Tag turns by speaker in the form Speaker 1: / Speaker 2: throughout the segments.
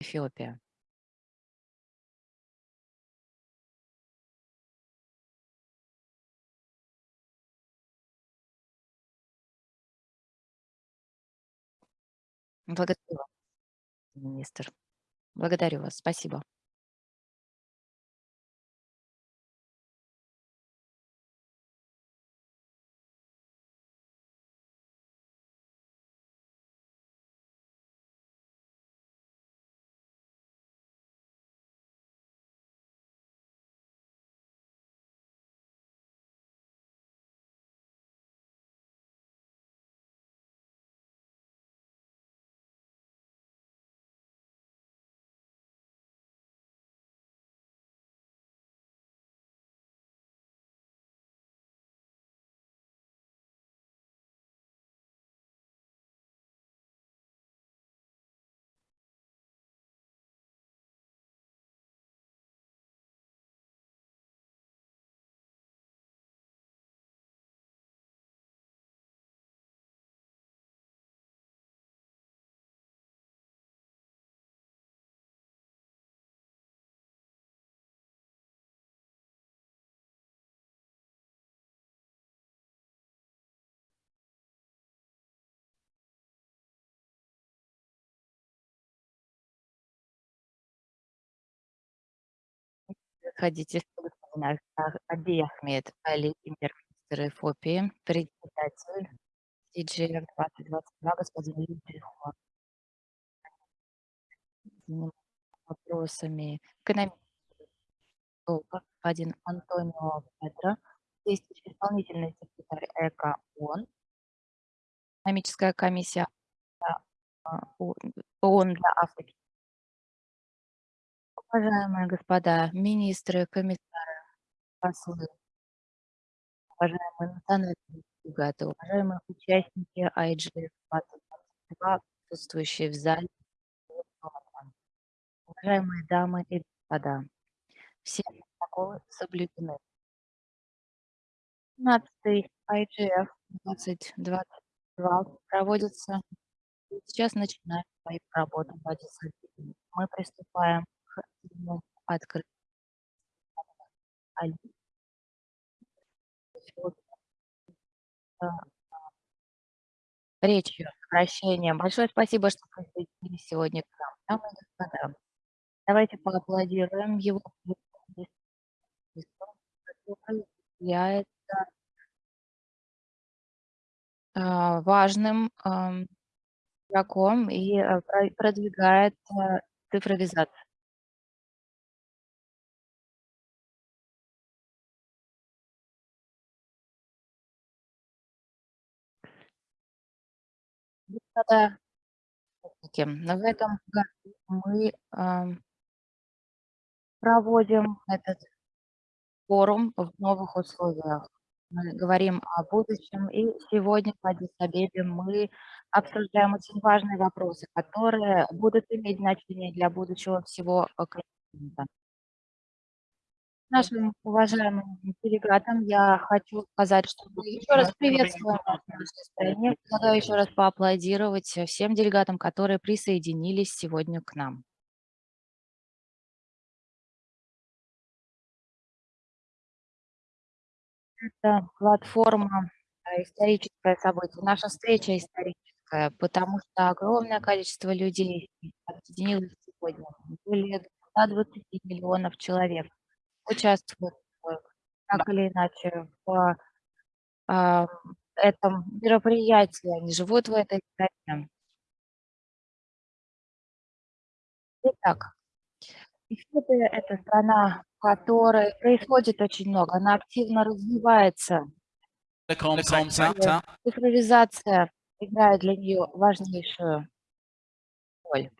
Speaker 1: Эфиопия. Благодарю вас, министр. Благодарю вас. Спасибо. Ах Абий Ахмед Али, премьер-министр Эфиопии, председатель CGF-2022 господин Ли вопросами экономического господин Антонио Педро, действующий исполнительный секретарь ЭКО ООН, экономическая комиссия а, ООН для Африки. Уважаемые господа министры, комиссары, послы, уважаемые национальные делегаты, уважаемые участники IGF-2022, присутствующие в зале, уважаемые дамы и господа, все протоколы соблюдены. 15-й IGF 2022 проводится. Сейчас начинаем свою работу. Мы приступаем к открытию речью, обращением. Большое спасибо, что присоединились сегодня к нам. Дамы и господа, давайте поаплодируем его является а, важным игроком и а, продвигает а, цифровизацию. Господа, в этом году мы проводим этот форум в новых условиях. Мы говорим о будущем, и сегодня в Адис-Абебе мы обсуждаем очень важные вопросы, которые будут иметь значение для будущего всего континента. Нашим уважаемым делегатам я хочу сказать, что мы еще раз приветствуем вас в нашей стране. Предлагаю еще раз поаплодировать всем делегатам, которые присоединились сегодня к нам. Это платформа а, историческое событие. Наша встреча историческая, потому что огромное количество людей объединилось сегодня. Более 120 миллионов человек участвуют так или иначе в э, этом мероприятии. Они живут в этой стране. Итак, Эфиопия – это страна, в которой происходит очень много, она активно развивается. Цифровизация играет для нее важнейшую роль.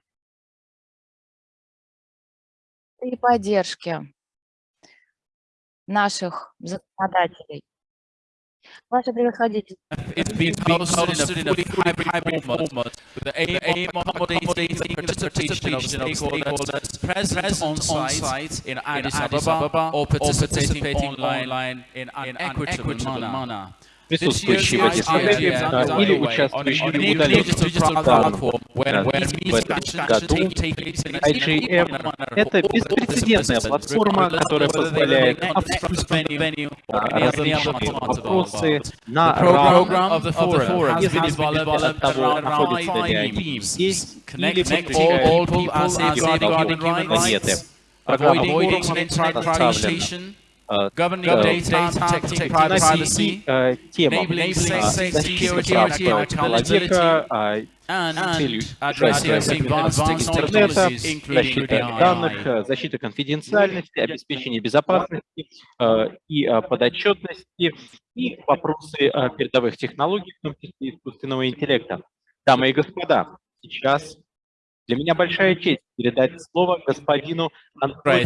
Speaker 1: И поддержки наших законодателей. Ваше превосходительство.
Speaker 2: Присутствующие в
Speaker 3: This year's
Speaker 2: Адис-Абебе
Speaker 3: IGF
Speaker 2: а,
Speaker 3: is
Speaker 2: или
Speaker 3: discussions
Speaker 2: году IGF – это беспрецедентная платформа, которая позволяет обсуждать различные вопросы на равных независимо от того, находятся ли они здесь или
Speaker 3: human
Speaker 2: планеты. Программа составлена э,
Speaker 3: governing
Speaker 2: э,
Speaker 3: data, protecting privacy,
Speaker 2: э, темам
Speaker 3: enabling
Speaker 2: а,
Speaker 3: safe
Speaker 2: защиты
Speaker 3: security and
Speaker 2: человека, а,
Speaker 3: and
Speaker 2: целью
Speaker 3: addressing advanced
Speaker 2: интернета,
Speaker 3: technologies, including
Speaker 2: защита данных, э, защита конфиденциальности, обеспечение безопасности э, и э, подотчетности, и вопросы э, передовых технологий, в том числе искусственного интеллекта. Дамы и господа, сейчас для меня большая честь передать слово господину Антонио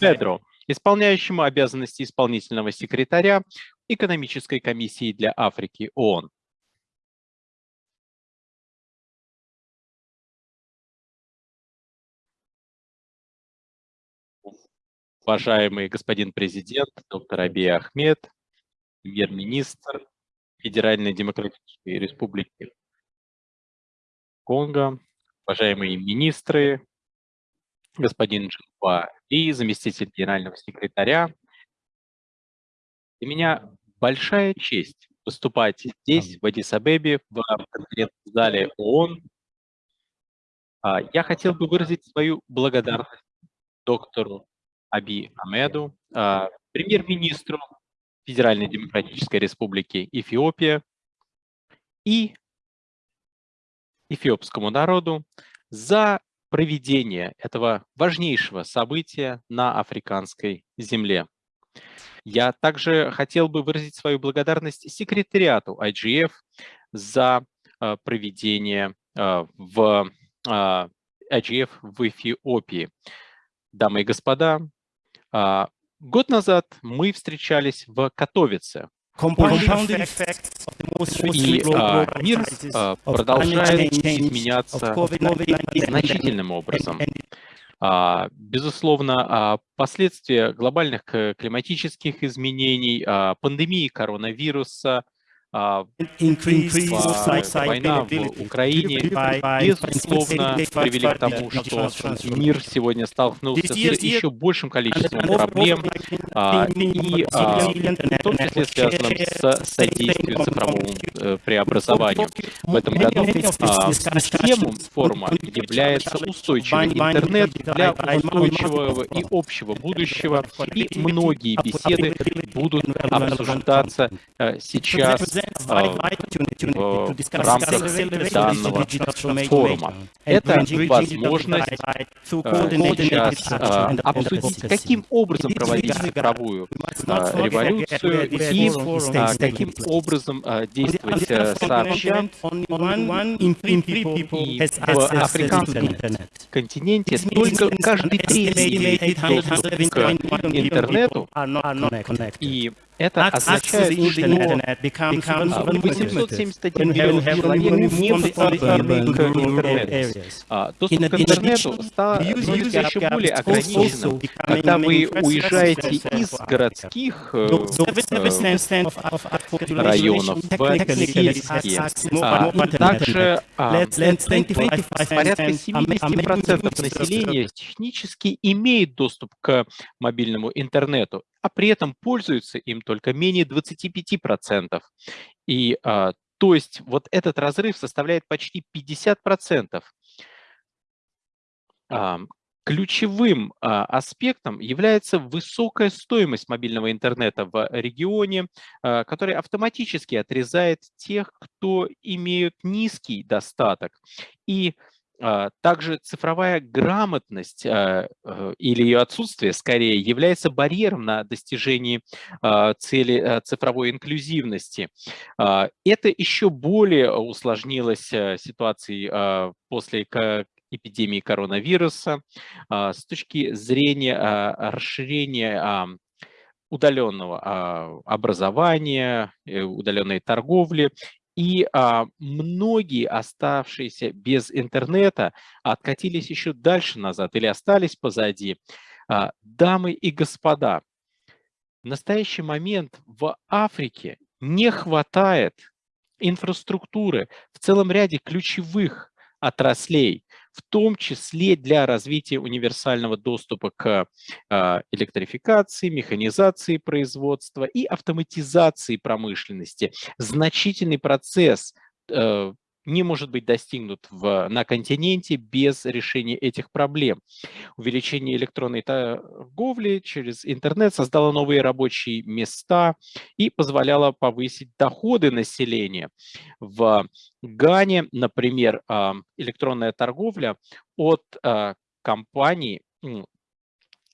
Speaker 2: Педро, исполняющему обязанности исполнительного секретаря Экономической комиссии для Африки ООН. Уважаемый господин президент, доктор Абий Ахмед, премьер-министр Федеральной Демократической Республики Конго, уважаемые министры, господин Джинхуа Ли, заместитель генерального секретаря. Для меня большая честь выступать здесь, в Адис-Абебе, в конференц-зале ООН. А, Я хотел бы выразить свою благодарность доктору Аби Амеду, а, премьер-министру Федеральной Демократической Республики Эфиопия и эфиопскому народу за проведение этого важнейшего события на африканской земле. Я также хотел бы выразить свою благодарность секретариату IGF за а, проведение а, в а, IGF в Эфиопии. Дамы и господа, год назад мы встречались в Катовице,
Speaker 4: compounding effect of the most
Speaker 2: и а, мир а, продолжает изменяться
Speaker 4: COVID-19
Speaker 2: значительным образом. А, Безусловно, а, последствия глобальных э, климатических изменений, а, пандемии коронавируса, а, война в Украине, безусловно, привели к тому, что мир сегодня столкнулся с еще большим количеством проблем, а, и а, в том числе связанным с содействием цифровому преобразованию. В этом году а, темой форума является устойчивый интернет для устойчивого и общего будущего, и многие беседы будут обсуждаться э, сейчас в рамках данного форума. Это возможность э, сейчас обсудить, каким образом проводить цифровую революцию и каким образом действовать э, сообща и в африканском континенте только каждый третий доступ к интернету, и это означает, что а, 871 миллион человек не подключены к интернету. А, Доступ к интернету стал еще более ограниченным, когда вы уезжаете из городских э, э, районов в сельские. А, Также а, порядка 70% населения технически имеет доступ к мобильному интернету, а при этом пользуются им только менее 25%. И а, то есть вот этот разрыв составляет почти 50%. А, Ключевым а, аспектом является высокая стоимость мобильного интернета в регионе, который автоматически отрезает тех, кто имеют низкий достаток. И также цифровая грамотность а, э, или ее отсутствие, скорее, является барьером на достижении а, цели а, цифровой инклюзивности. А, Это еще более усложнилось а, ситуацией а, после эпидемии коронавируса а, с точки зрения а, расширения а, удаленного а, образования, э, удаленной торговли. И а, многие оставшиеся без интернета откатились еще дальше назад или остались позади. А, дамы и господа, в настоящий момент в Африке не хватает инфраструктуры в целом ряде ключевых отраслей, в том числе для развития универсального доступа к а, электрификации, механизации производства и автоматизации промышленности. Значительный процесс э, не может быть достигнут в, на континенте без решения этих проблем. Увеличение электронной торговли через интернет создало новые рабочие места и позволяло повысить доходы населения. В Гане, например, а, электронная торговля от а, компаний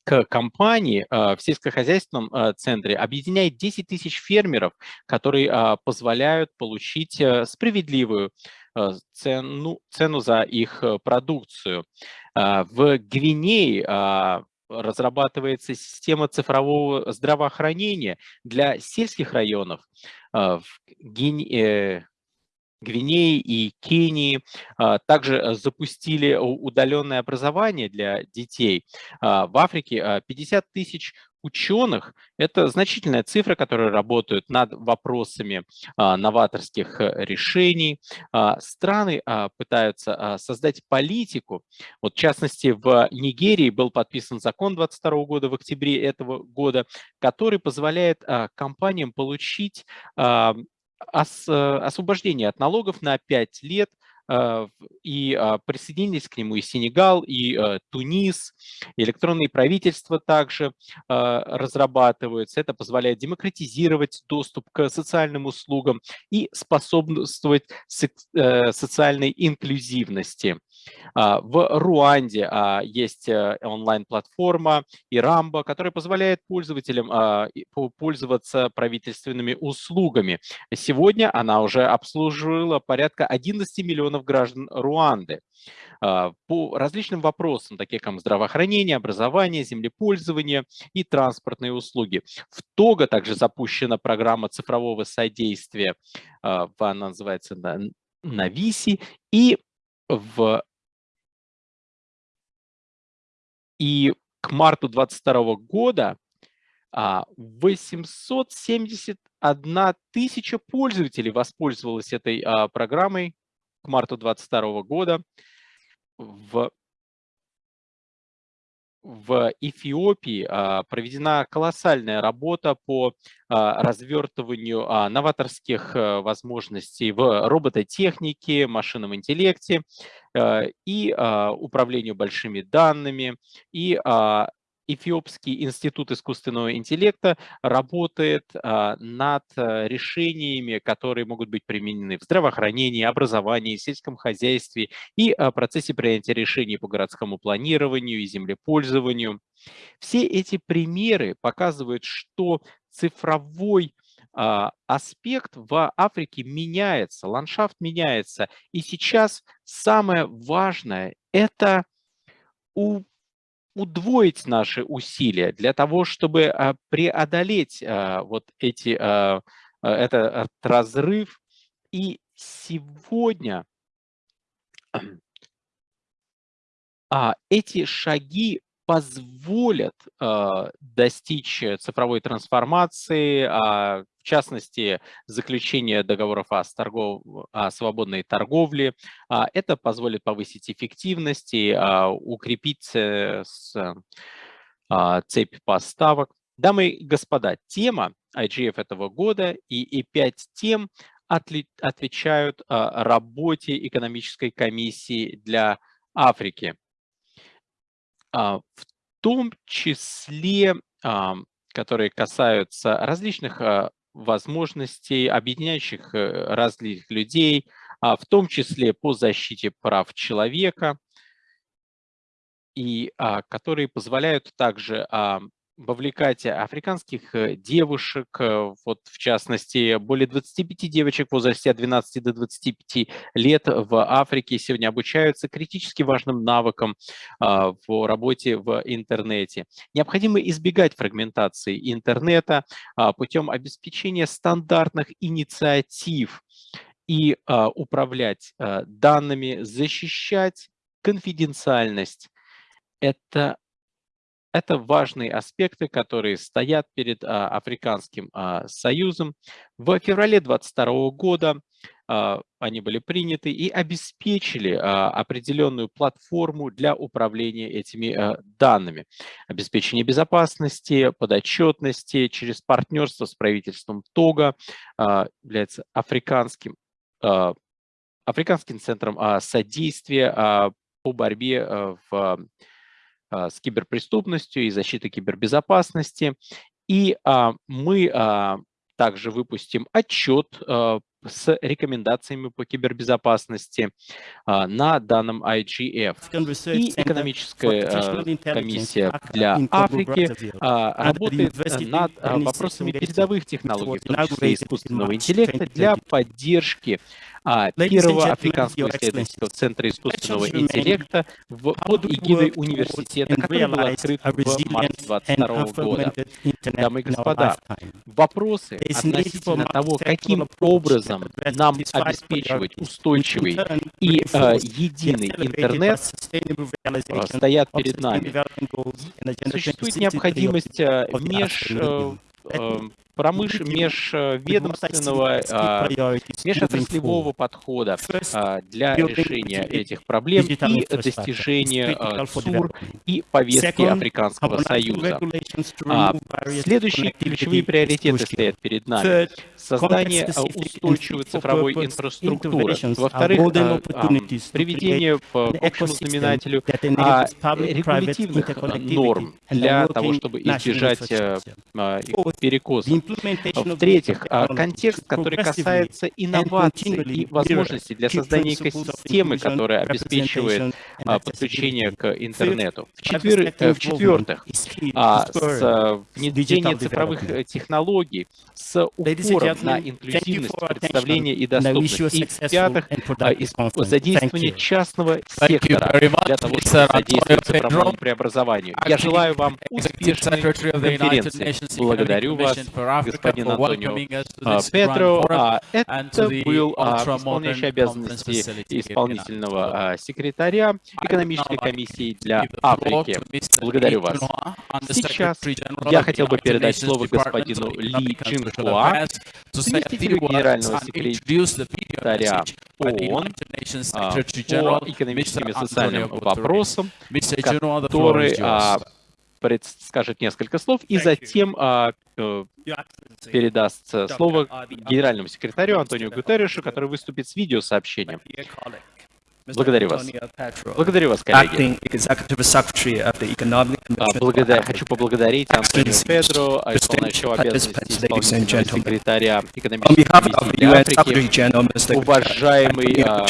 Speaker 2: к компании в сельскохозяйственном центре объединяет 10 тысяч фермеров, которые позволяют получить э, справедливую цену, цену за их э, продукцию. А, в Гвинее а, разрабатывается система цифрового здравоохранения для сельских районов. А, в Гвинее и Кении также запустили удаленное образование для детей. В Африке 50 тысяч ученых – это значительная цифра, которые работают над вопросами а, новаторских э, решений. А, страны а, пытаются а, создать политику. Вот, в частности, в Нигерии был подписан закон 22 года, в октябре этого года, который позволяет а, компаниям получить а, ос, освобождение от налогов на 5 лет и а, присоединились к нему и Сенегал, и а, Тунис, электронные правительства также разрабатываются. Это позволяет демократизировать доступ к социальным услугам и способствовать э, социальной инклюзивности. В Руанде есть э, онлайн-платформа Ирамба, которая позволяет пользователям пользоваться правительственными услугами. Сегодня она уже обслуживала порядка 11 миллионов граждан Руанды по различным вопросам, такие как здравоохранение, образование, землепользование и транспортные услуги. В Того также запущена программа цифрового содействия, она называется Нависи, и в и к марту 2022 года 871 тысяча пользователей воспользовалась этой а, программой к марту 2022 года. В, в Эфиопии а, проведена колоссальная работа по а, развертыванию новаторских возможностей в робототехнике, машинном интеллекте и управлению большими данными, и Эфиопский институт искусственного интеллекта работает а, над э, решениями, которые могут быть применены в здравоохранении, образовании, сельском хозяйстве и а, процессе принятия решений по городскому планированию и землепользованию. Все эти примеры показывают, что цифровой а, аспект в Африке меняется, ландшафт меняется. И сейчас самое важное – это у удвоить наши усилия для того, чтобы а, преодолеть а, вот эти, а, этот разрыв. И сегодня эти шаги позволят достичь цифровой трансформации, в частности, заключение договоров о, торгов... о свободной торговле. А, это позволит повысить эффективность и а, укрепить э, а, цепь поставок. Дамы и господа, тема IGF этого года и E5 тем отвечают работе экономической комиссии для Африки. В том числе которые касаются различных возможностей, объединяющих э, разных людей, а в том числе по защите прав человека, и а, которые позволяют также а, вовлекать африканских э, девушек, э, вот в частности, более 25 девочек в возрасте от 12 до 25 лет в Африке сегодня обучаются критически важным навыкам а, в работе в интернете. Необходимо избегать фрагментации интернета а, путем обеспечения стандартных инициатив и а, управлять данными, защищать конфиденциальность. Это это важные аспекты, которые стоят перед а, Африканским а, Союзом. В феврале 2022 года а, они были приняты и обеспечили определенную платформу для управления этими данными. Обеспечение безопасности, подотчетности через партнерство с правительством Тога является африканским, африканским центром содействия по борьбе в а, с киберпреступностью и защитой кибербезопасности. И а, мы а, также выпустим отчет с рекомендациями по кибербезопасности на данном IGF. И экономическая комиссия для Африки работает над вопросами передовых технологий, в том числе искусственного интеллекта, для поддержки а, первого африканского исследовательского центра искусственного интеллекта в, под эгидой университета, который был открыт в марте 2022 года. Дамы и господа, вопросы относительно того, каким образом нам обеспечивать устойчивый и э, единый интернет, э, стоят перед нами. Существует необходимость э, меж э, э промыш... межведомственного, а, межотраслевого подхода а, для решения этих проблем и достижения а, СУР и повестки Африканского Союза. Следующие ключевые приоритеты стоят перед нами. Создание устойчивой цифровой инфраструктуры. Во-вторых, приведение к общему знаменателю регулятивных норм для того, чтобы избежать перекоса. В-третьих, а, контекст, который касается инноваций и возможностей для создания экосистемы, которая обеспечивает а, подключение к интернету. В-четвертых, а, с внедрение цифровых э, технологий с упором на инклюзивность, представление и доступность. И в-пятых, задействование частного сектора для того, чтобы содействовать цифровому преобразованию. Я желаю вам успешной конференции. Благодарю вас господин Антонио а, Петро. А, это был а, исполняющий обязанности исполнительного секретаря экономической комиссии для Африки. Благодарю вас. Сейчас я хотел бы передать слово господину Ли Джинхуа, заместителю генерального секретаря ООН по экономическим и социальным вопросам, который скажет несколько слов и затем а, э, передаст слово генеральному секретарю Антонио Гутеррешу, который выступит с видеосообщением. Благодарю вас. Благодарю вас, коллеги. А, благодар... Хочу поблагодарить Антонио Педро, исполняющего обязанности исполнительного секретаря экономической комиссии Африки, уважаемый а,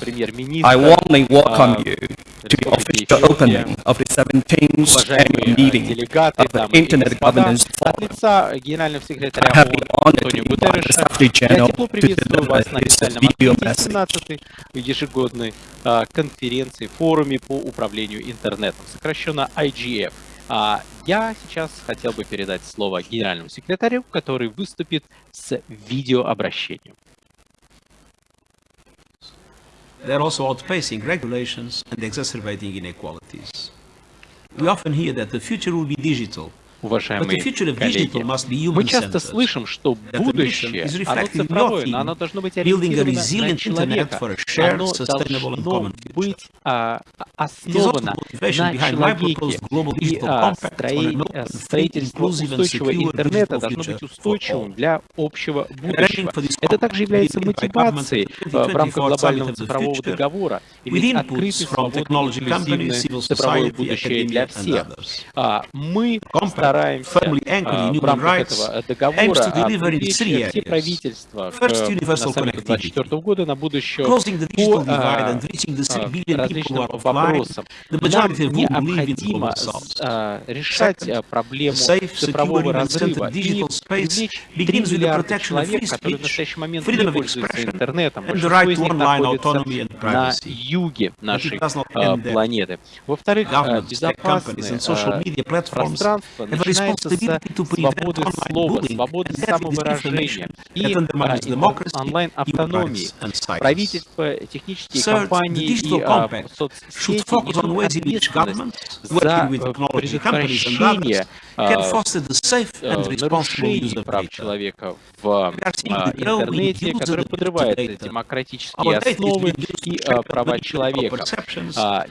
Speaker 2: премьер-министр, to official opening of the 17th annual meeting of the Internet Governance Forum. I have been honored to invite the Secretary General to deliver this video message. ежегодной конференции, форуме по управлению интернетом, сокращенно IGF. А я сейчас хотел бы передать слово генеральному секретарю, который выступит с видеообращением.
Speaker 5: They're also outpacing regulations and exacerbating inequalities. We often hear that the future will be digital,
Speaker 2: уважаемые коллеги. Мы часто слышим, что будущее, оно цифровое, но оно должно быть ориентировано на человека. Оно должно быть а, основано на человеке. И а, строительство устойчивого интернета должно быть устойчивым для общего будущего. Это также является мотивацией в рамках глобального цифрового договора. Иметь открытый, свободный, цифровое будущее для всех. А, мы стараемся а, в рамках этого договора привлечь все правительства к, на саммите 2024 года на будущее по а, различным вопросам. Нам необходимо а, решать проблему цифрового разрыва и привлечь 3 миллиарда человек, которые в настоящий момент не пользуются интернетом. Большинство из них находится на юге нашей планеты. Во-вторых, безопасность
Speaker 5: a
Speaker 2: начинается с свободы слова, свободы самовыражения и а, онлайн-автономии. Правительство, технические компании и а, соцсети за э, предотвращение а, э, нарушений прав человека в а, интернете,
Speaker 5: the
Speaker 2: подрывает демократические основы и а, права человека. А,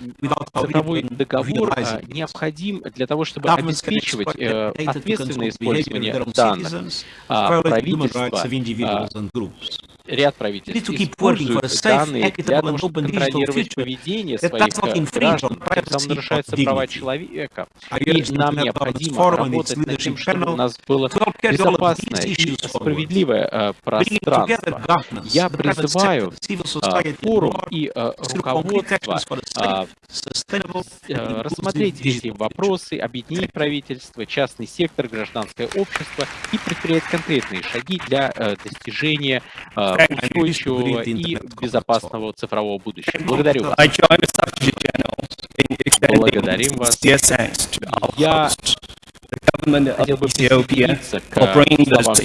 Speaker 2: Цифровой договор а, необходим для того, чтобы обеспечивать э, ответственное использование данных. А, Правительства, а, ряд правительств используют данные для того, чтобы контролировать поведение своих э, граждан,
Speaker 5: or
Speaker 2: нарушаются права человека. И нам необходимо работать над тем, чтобы у нас было безопасное и справедливое э, пространство. Я призываю а, форум и э, руководство а, э, рассмотреть все
Speaker 5: future.
Speaker 2: вопросы, объединить правительство, частный сектор, гражданское общество и предпринять конкретные шаги для э, достижения э, устойчивого и безопасного цифрового будущего. Благодарю вас.
Speaker 4: In extending
Speaker 2: Благодарим вас. Я хотел бы присоединиться к словам генерального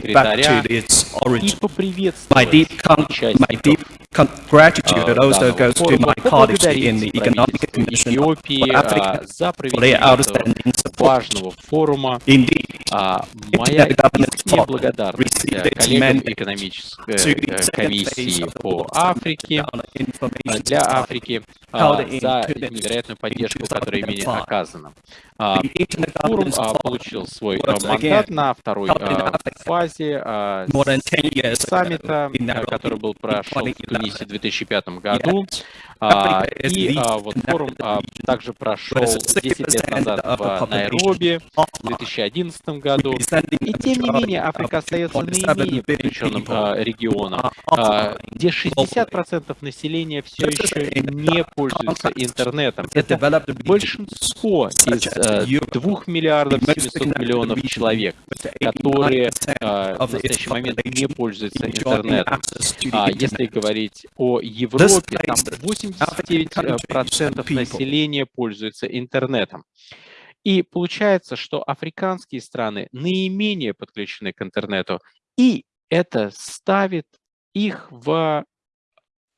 Speaker 2: секретаря и поприветствовать участников
Speaker 4: deep con- gratitude
Speaker 2: э,
Speaker 4: also
Speaker 2: данного
Speaker 4: goes to my colleagues in the Economic Commission for Africa
Speaker 2: а,
Speaker 4: for their outstanding support. Indeed,
Speaker 2: А, Моя искренняя благодарность э, коллегам экономической э, комиссии
Speaker 4: of
Speaker 2: по Африке, э, для. Африки а, за невероятную поддержку, которая ими
Speaker 4: 2005.
Speaker 2: оказана. А, Форум а, получил свой а, мандат на второй а, фазе а,
Speaker 4: more than 10 years ago
Speaker 2: саммита, а, который был прошел в
Speaker 4: 2011.
Speaker 2: Тунисе в 2005 году. А, И а, вот форум а, также прошел
Speaker 4: where 60%
Speaker 2: 10 лет назад
Speaker 4: the
Speaker 2: в Найроби в
Speaker 4: offline,
Speaker 2: 2011 году. И тем не менее Африка остается
Speaker 4: 2.7
Speaker 2: наименее подключенным а, регионом, а,
Speaker 4: offline
Speaker 2: где
Speaker 4: globally.
Speaker 2: 60% населения все еще не пользуются интернетом. Это большинство из э,
Speaker 4: Europe,
Speaker 2: 2 миллиардов
Speaker 4: the most
Speaker 2: 700
Speaker 4: connected
Speaker 2: миллионов человек, которые
Speaker 4: 89%
Speaker 2: э, в настоящий момент не пользуются интернетом. А если говорить о Европе, там
Speaker 4: places African
Speaker 2: 89%
Speaker 4: countries and people
Speaker 2: населения пользуются интернетом. И получается, что африканские страны наименее подключены к интернету, и это ставит их в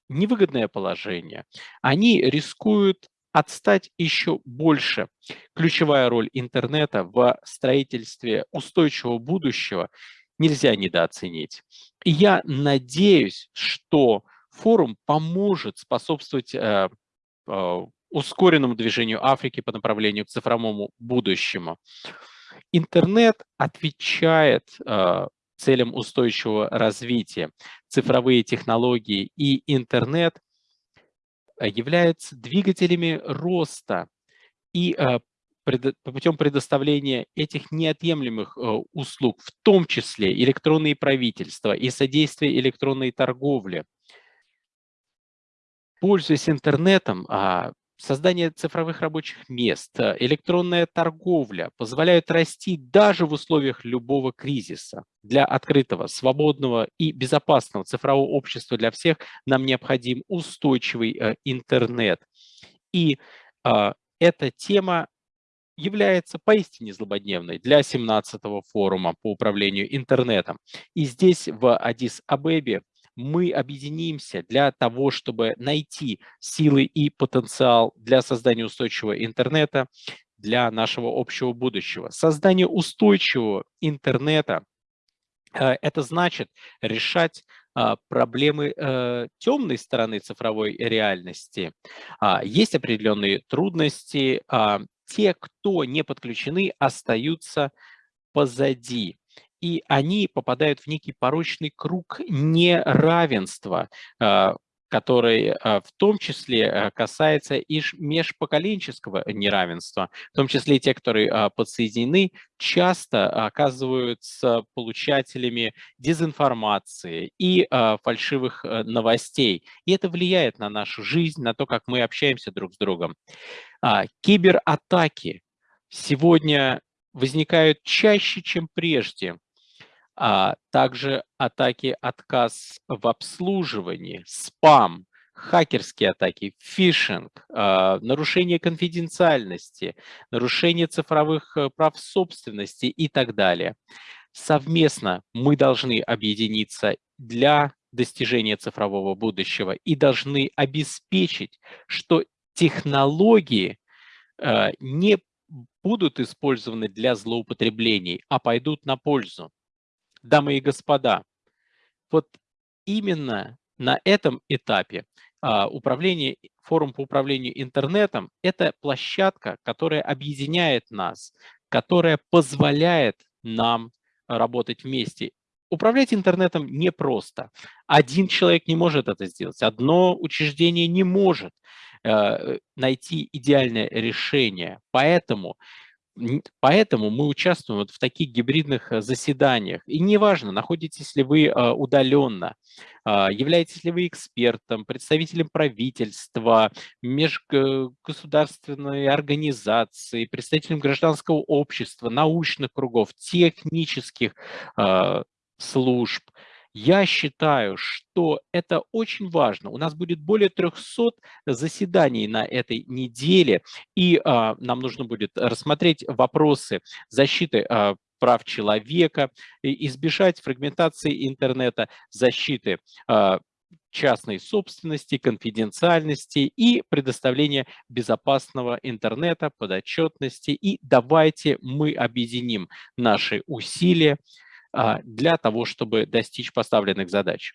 Speaker 2: невыгодное положение. Они рискуют отстать еще больше. Ключевая роль интернета в строительстве устойчивого будущего нельзя недооценить. И я надеюсь, что форум поможет способствовать э, э, ускоренному движению Африки по направлению к цифровому будущему. Интернет отвечает э, целям устойчивого развития. Цифровые технологии и интернет являются двигателями роста и путем предоставления этих неотъемлемых услуг, в том числе электронные правительства и содействие электронной торговли. Пользуясь интернетом, а, создание цифровых рабочих мест, э, электронная торговля позволяют расти даже в условиях любого кризиса. Для открытого, свободного и безопасного цифрового общества для всех нам необходим устойчивый э, интернет. И а, эта тема является поистине злободневной для 17-го форума по управлению интернетом. И здесь, в Адис-Абебе, мы объединимся для того, чтобы найти силы и потенциал для создания устойчивого интернета для нашего общего будущего. Создание устойчивого интернета э, это значит решать а, проблемы э, темной стороны цифровой реальности. А, Есть определенные трудности. а, Те, кто не подключены, остаются позади. И они попадают в некий порочный круг неравенства, а, который а, в том числе а, касается и межпоколенческого неравенства, в том числе те, которые подсоединены, часто оказываются получателями дезинформации и фальшивых а, новостей. И это влияет на нашу жизнь, на то, как мы общаемся друг с другом. Кибератаки сегодня возникают чаще, чем прежде. А также атаки отказ в обслуживании, спам, хакерские атаки, фишинг, а, нарушение конфиденциальности, нарушение цифровых э, прав собственности и так далее. Совместно мы должны объединиться для достижения цифрового будущего и должны обеспечить, что технологии э, не будут использованы для злоупотреблений, а пойдут на пользу. Дамы и господа, вот именно на этом этапе а, управление, форум по управлению интернетом – это площадка, которая объединяет нас, которая позволяет нам работать вместе. Управлять интернетом непросто. Один человек не может это сделать, одно учреждение не может э, найти идеальное решение. Поэтому Поэтому мы участвуем вот в таких гибридных э, заседаниях. И неважно, находитесь ли вы э, удаленно, а, являетесь ли вы экспертом, представителем правительства, межгосударственной организации, представителем гражданского общества, научных кругов, технических а, служб – я считаю, что это очень важно. У нас будет более 300 заседаний на этой неделе, и а, нам нужно будет рассмотреть вопросы защиты а, прав человека, избежать фрагментации интернета, защиты а, частной собственности, конфиденциальности и предоставления безопасного интернета, подотчетности. И давайте мы объединим наши усилия для того, чтобы достичь поставленных задач.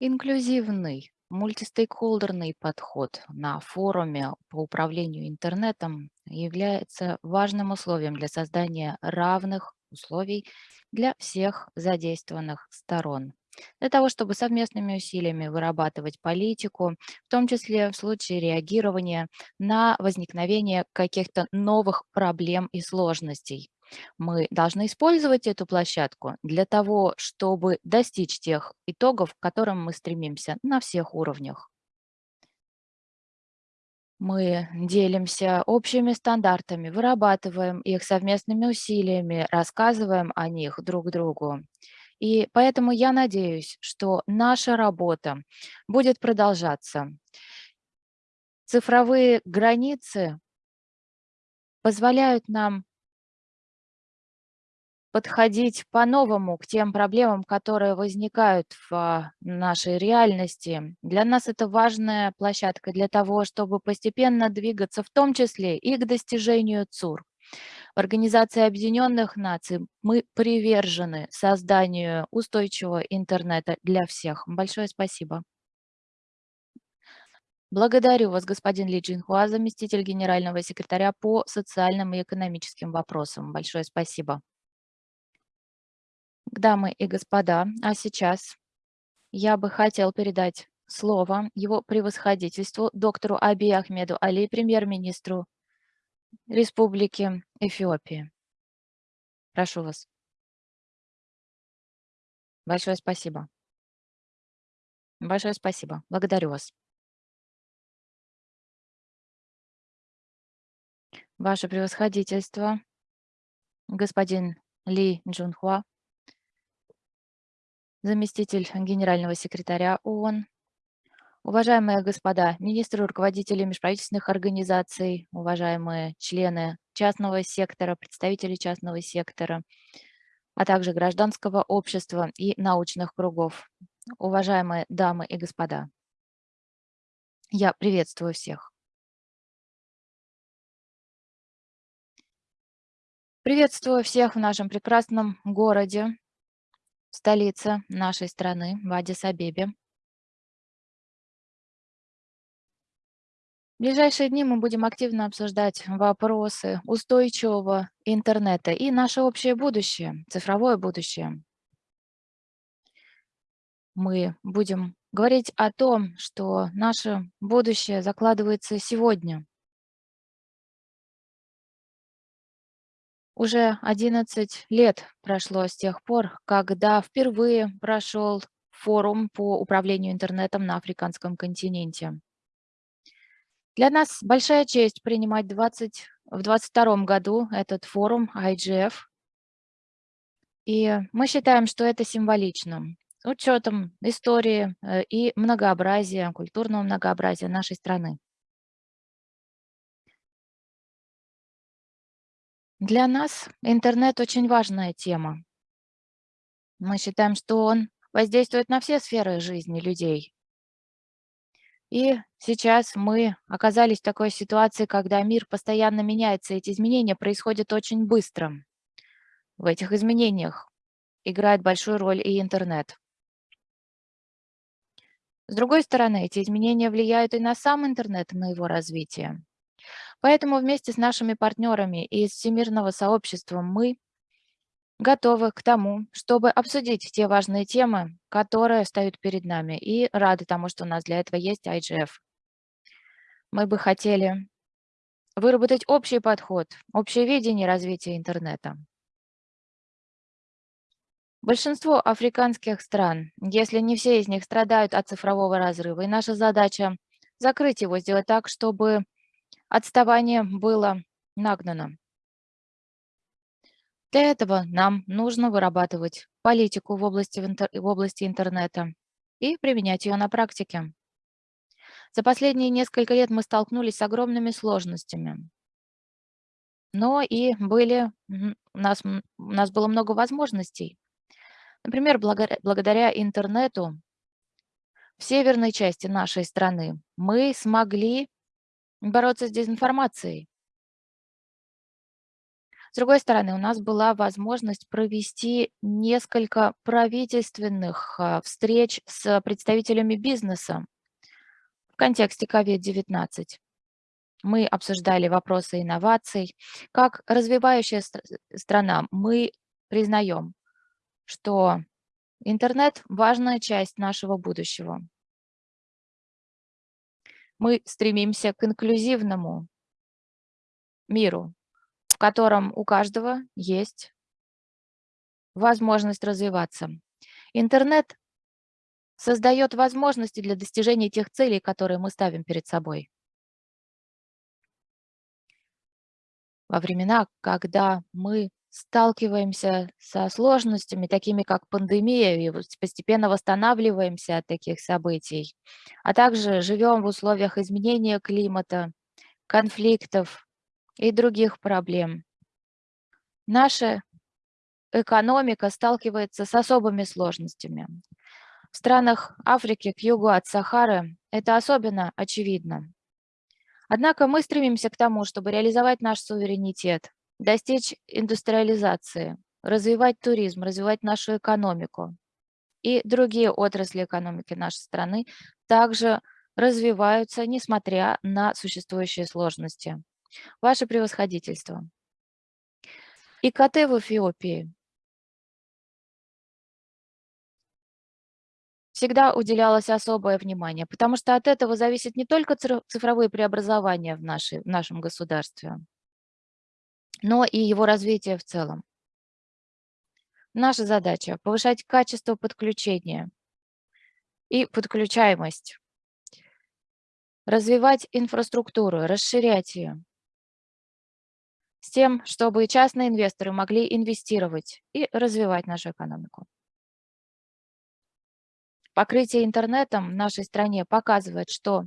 Speaker 1: Инклюзивный, мультистейкхолдерный подход на форуме по управлению интернетом является важным условием для создания равных условий для всех задействованных сторон. Для того, чтобы совместными усилиями вырабатывать политику, в том числе в случае реагирования на возникновение каких-то новых проблем и сложностей. Мы должны использовать эту площадку для того, чтобы достичь тех итогов, к которым мы стремимся на всех уровнях. Мы делимся общими стандартами, вырабатываем их совместными усилиями, рассказываем о них друг другу. И поэтому я надеюсь, что наша работа будет продолжаться. Цифровые границы позволяют нам подходить по-новому к тем проблемам, которые возникают в нашей реальности. Для нас это важная площадка для того, чтобы постепенно двигаться, в том числе и к достижению ЦУР. В Организации Объединенных Наций мы привержены созданию устойчивого интернета для всех. Большое спасибо. Благодарю вас, господин Ли Джинхуа, заместитель генерального секретаря по социальным и экономическим вопросам. Большое спасибо. Дамы и господа, а сейчас я бы хотел передать слово его превосходительству доктору Аби Ахмеду Али, премьер-министру Республики Эфиопии. Прошу вас. Большое спасибо. Большое спасибо. Благодарю вас. Ваше превосходительство, господин Ли Джунхуа, заместитель генерального секретаря ООН, уважаемые господа министры, руководители межправительственных организаций, уважаемые члены частного сектора, представители частного сектора, а также гражданского общества и научных кругов, уважаемые дамы и господа. Я приветствую всех. Приветствую всех в нашем прекрасном городе, столица нашей страны, в Адис-Абебе. В ближайшие дни мы будем активно обсуждать вопросы устойчивого интернета и наше общее будущее, цифровое будущее. Мы будем говорить о том, что наше будущее закладывается сегодня. Уже 11 лет прошло с тех пор, когда впервые прошел форум по управлению интернетом на африканском континенте. Для нас большая честь принимать 20, в 2022 году этот форум IGF. И мы считаем, что это символично. учетом истории э, и многообразия, культурного многообразия нашей страны. Для нас интернет очень важная тема. Мы считаем, что он воздействует на все сферы жизни людей. И сейчас мы оказались в такой ситуации, когда мир постоянно меняется, эти изменения происходят очень быстро. В этих изменениях играет большую роль и интернет. С другой стороны, эти изменения влияют и на сам интернет, на его развитие. Поэтому вместе с нашими партнерами из всемирного сообщества мы готовы к тому, чтобы обсудить те важные темы, которые стоят перед нами, и рады тому, что у нас для этого есть IGF. Мы бы хотели выработать общий подход, общее видение развития интернета. Большинство африканских стран, если не все из них, страдают от цифрового разрыва, и наша задача закрыть его, сделать так, чтобы отставание было нагнано. Для этого нам нужно вырабатывать политику в области, в области интернета и применять ее на практике. За последние несколько лет мы столкнулись с огромными сложностями. Но и были, у, нас, у нас было много возможностей. Например, благодаря, интернету в северной части нашей страны мы смогли бороться с дезинформацией. С другой стороны, у нас была возможность провести несколько правительственных а, встреч с представителями бизнеса в контексте COVID-19. Мы обсуждали вопросы инноваций. Как развивающая страна мы признаем, что интернет – важная часть нашего будущего. Мы стремимся к инклюзивному миру, в котором у каждого есть возможность развиваться. Интернет создает возможности для достижения тех целей, которые мы ставим перед собой. Во времена, когда мы сталкиваемся со сложностями, такими как пандемия, и постепенно восстанавливаемся от таких событий, а также живем в условиях изменения климата, конфликтов и других проблем. Наша экономика сталкивается с особыми сложностями. В странах Африки к югу от Сахары это особенно очевидно. Однако мы стремимся к тому, чтобы реализовать наш суверенитет, достичь индустриализации, развивать туризм, развивать нашу экономику. И другие отрасли экономики нашей страны также развиваются, несмотря на существующие сложности. Ваше превосходительство. ИКТ в Эфиопии всегда уделялось особое внимание, потому что от этого зависит не только цифровые преобразования в, нашей, в нашем государстве, но и его развитие в целом. Наша задача – повышать качество подключения и подключаемость, развивать инфраструктуру, расширять ее, с тем, чтобы частные инвесторы могли инвестировать и развивать нашу экономику. Покрытие интернетом в нашей стране показывает, что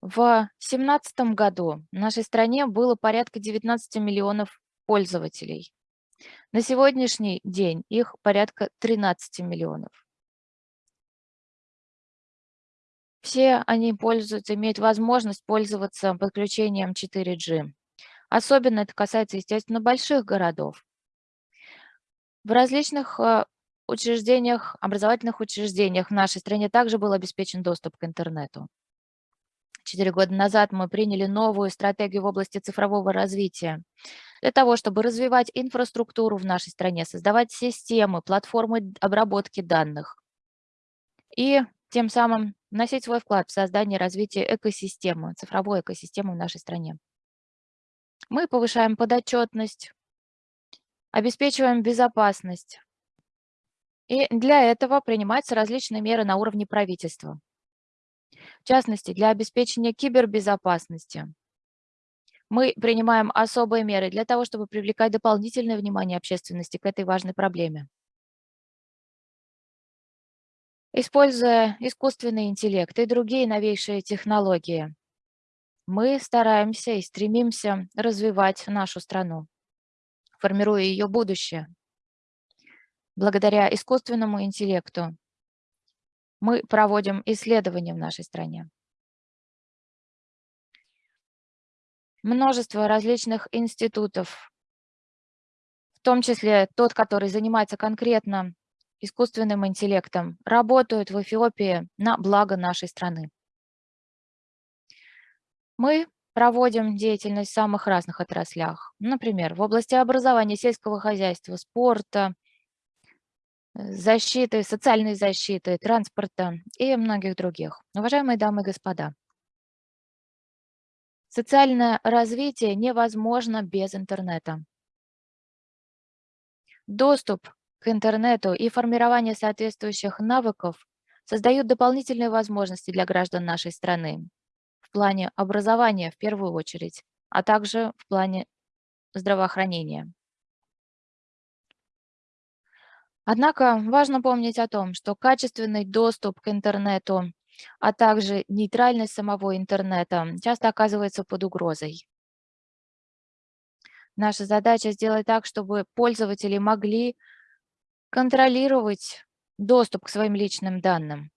Speaker 1: в 2017 году в нашей стране было порядка 19 миллионов пользователей. На сегодняшний день их порядка 13 миллионов. Все они пользуются, имеют возможность пользоваться подключением 4G. Особенно это касается, естественно, больших городов. В различных э, учреждениях, образовательных учреждениях в нашей стране также был обеспечен доступ к интернету. Четыре года назад мы приняли новую стратегию в области цифрового развития для того, чтобы развивать инфраструктуру в нашей стране, создавать системы, платформы обработки данных и тем самым вносить свой вклад в создание и развитие экосистемы, цифровой экосистемы в нашей стране. Мы повышаем подотчетность, обеспечиваем безопасность. И для этого принимаются различные меры на уровне правительства. Частности, для обеспечения кибербезопасности мы принимаем особые меры для того, чтобы привлекать дополнительное внимание общественности к этой важной проблеме. Используя искусственный интеллект и другие новейшие технологии, мы стараемся и стремимся развивать нашу страну, формируя ее будущее. Благодаря искусственному интеллекту мы проводим исследования в нашей стране. Множество различных институтов, в том числе тот, который занимается конкретно искусственным интеллектом, работают в Эфиопии на благо нашей страны. Мы проводим деятельность в самых разных отраслях. Например, в области образования, сельского хозяйства, спорта, защиты, социальной защиты, транспорта и многих других. Уважаемые дамы и господа, социальное развитие невозможно без интернета. Доступ к интернету и формирование соответствующих навыков создают дополнительные возможности для граждан нашей страны в плане образования в первую очередь, а также в плане здравоохранения. Однако важно помнить о том, что качественный доступ к интернету, а также нейтральность самого интернета часто оказывается под угрозой. Наша задача сделать так, чтобы пользователи могли контролировать доступ к своим личным данным.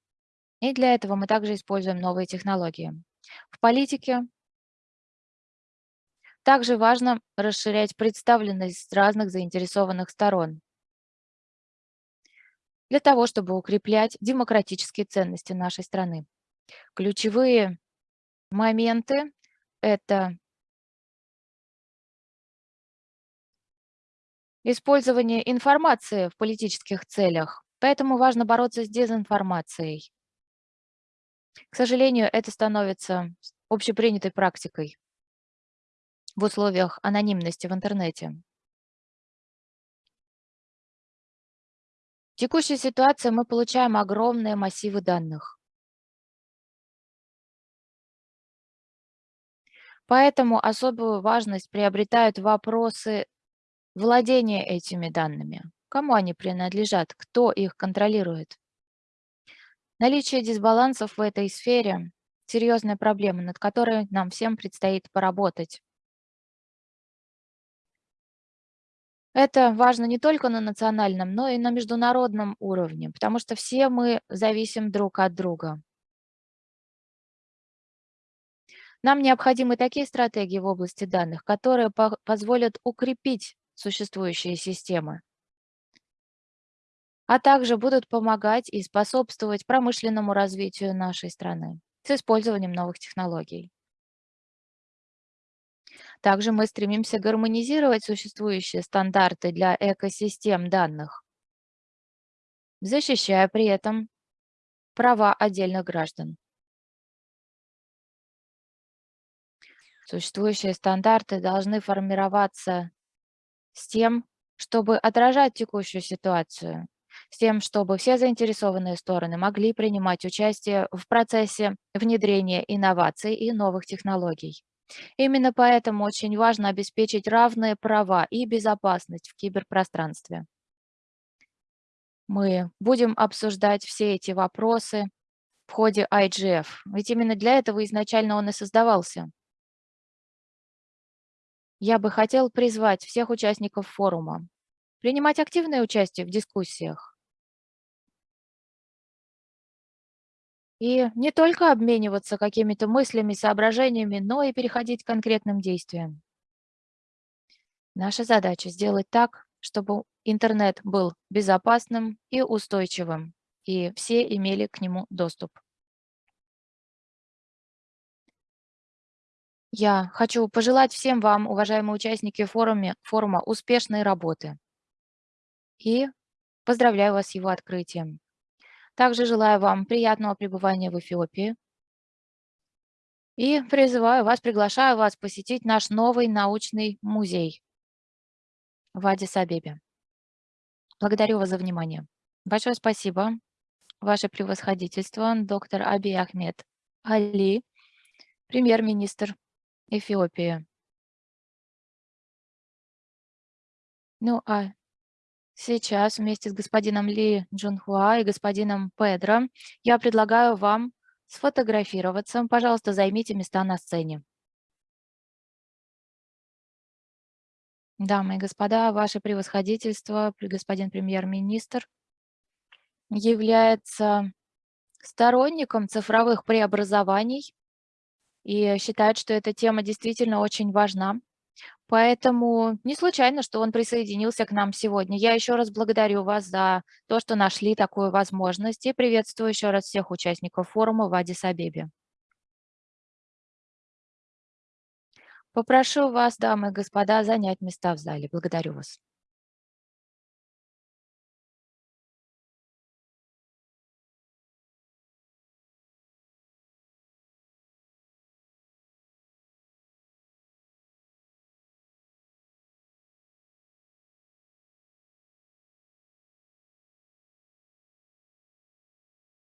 Speaker 1: И для этого мы также используем новые технологии. В политике также важно расширять представленность разных заинтересованных сторон для того, чтобы укреплять демократические ценности нашей страны. Ключевые моменты – это использование информации в политических целях, поэтому важно бороться с дезинформацией. К сожалению, это становится общепринятой практикой в условиях анонимности в интернете. Текущей ситуации мы получаем огромные массивы данных. Поэтому особую важность приобретают вопросы владения этими данными. Кому они принадлежат, кто их контролирует. Наличие дисбалансов в этой сфере – серьезная проблема, над которой нам всем предстоит поработать. Это важно не только на национальном, но и на международном уровне, потому что все мы зависим друг от друга. Нам необходимы такие стратегии в области данных, которые по позволят укрепить существующие системы, а также будут помогать и способствовать промышленному развитию нашей страны с использованием новых технологий. Также мы стремимся гармонизировать существующие стандарты для экосистем данных, защищая при этом права отдельных граждан. Существующие стандарты должны формироваться с тем, чтобы отражать текущую ситуацию, с тем, чтобы все заинтересованные стороны могли принимать участие в процессе внедрения инноваций и новых технологий. Именно поэтому очень важно обеспечить равные права и безопасность в киберпространстве. Мы будем обсуждать все эти вопросы в ходе IGF, ведь именно для этого изначально он и создавался. Я бы хотел призвать всех участников форума принимать активное участие в дискуссиях. И не только обмениваться какими-то мыслями, соображениями, но и переходить к конкретным действиям. Наша задача сделать так, чтобы интернет был безопасным и устойчивым, и все имели к нему доступ. Я хочу пожелать всем вам, уважаемые участники форума, форума, успешной работы. И поздравляю вас с его открытием. Также желаю вам приятного пребывания в Эфиопии. И призываю вас, приглашаю вас посетить наш новый научный музей в Адис-Абебе. Благодарю вас за внимание. Большое спасибо, ваше превосходительство, доктор Аби Ахмед Али, премьер-министр Эфиопии. Ну, а Сейчас вместе с господином Ли Джунхуа и господином Педро я предлагаю вам сфотографироваться. Пожалуйста, займите места на сцене. Дамы и господа, ваше превосходительство, пр- господин премьер-министр, является сторонником цифровых преобразований и считает, что эта тема действительно очень важна. Поэтому не случайно, что он присоединился к нам сегодня. Я еще раз благодарю вас за то, что нашли такую возможность и приветствую еще раз всех участников форума в Адис-Абебе. Попрошу вас, дамы и господа, занять места в зале. Благодарю вас.